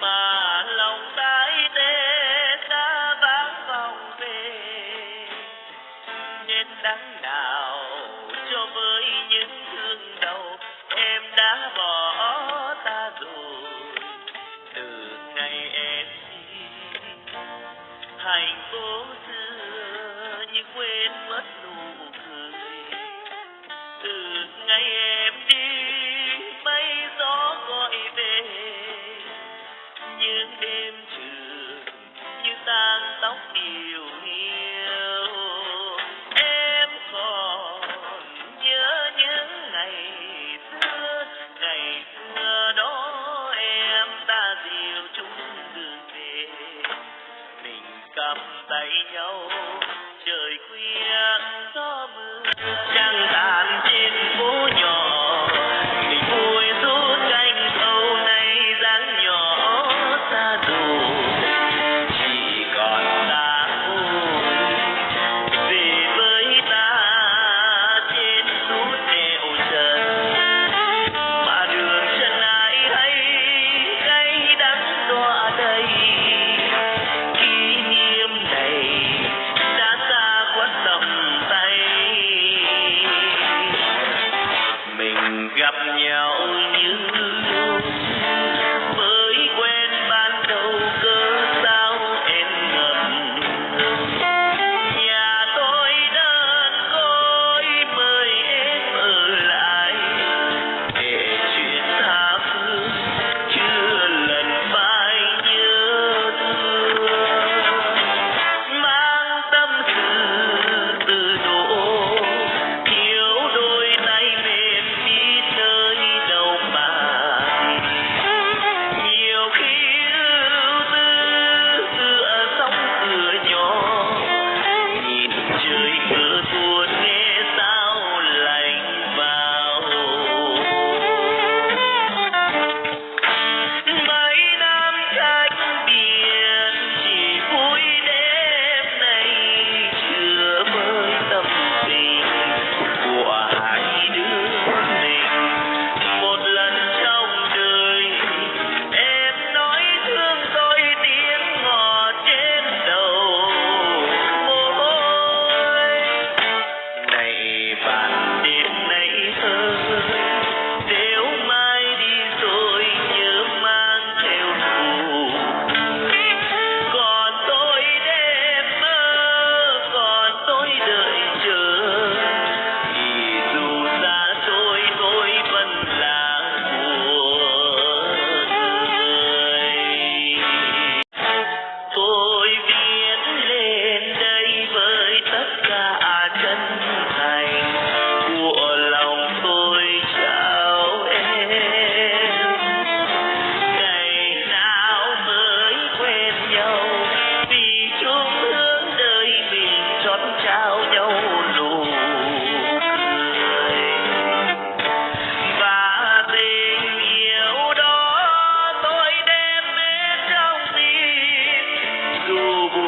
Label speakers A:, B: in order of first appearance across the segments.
A: mà lòng tái tê đã vắng vòng về. Nên đắng nào cho với những thương đau, em đã bỏ ta rồi. Từ ngày em đi hạnh phúc xưa như quên mất nụ cười. Từ ngày em perfectly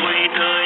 A: point.